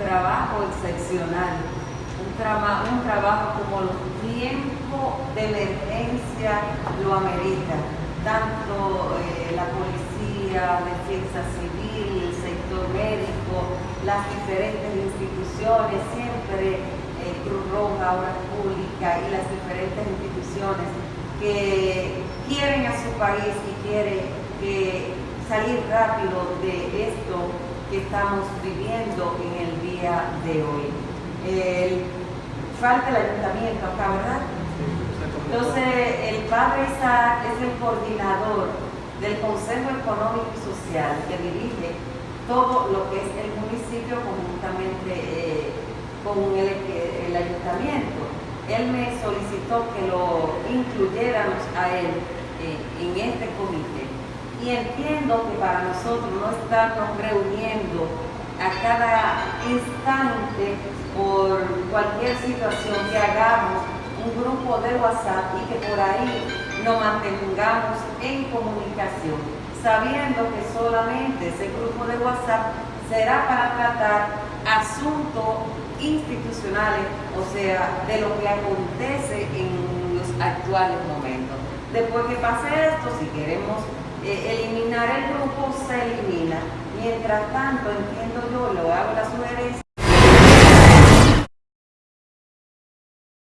trabajo excepcional, un, trabajo como los tiempos de emergencia lo amerita, tanto eh, la policía, defensa civil, el sector médico, las diferentes instituciones, siempre eh, Cruz Roja, Obras Pública y las diferentes instituciones que quieren a su país y quieren salir rápido de esto que estamos viviendo día de hoy. falta el ayuntamiento acá, ¿verdad? Entonces, el padre Isaac es el coordinador del Consejo Económico y Social que dirige todo lo que es el municipio conjuntamente eh, con el, ayuntamiento. Él me solicitó que lo incluyéramos a él eh, en este comité. Y entiendo que para nosotros no estarnos reuniendo cada instante por cualquier situación que hagamos un grupo de WhatsApp y que por ahí nos mantengamos en comunicación sabiendo que solamente ese grupo de WhatsApp será para tratar asuntos institucionales, o sea, de lo que acontece en los actuales momentos. Después que pase esto, si queremos eh, eliminar el grupo, se elimina. Mientras tanto, entiendo yo, lo hago la sugerencia,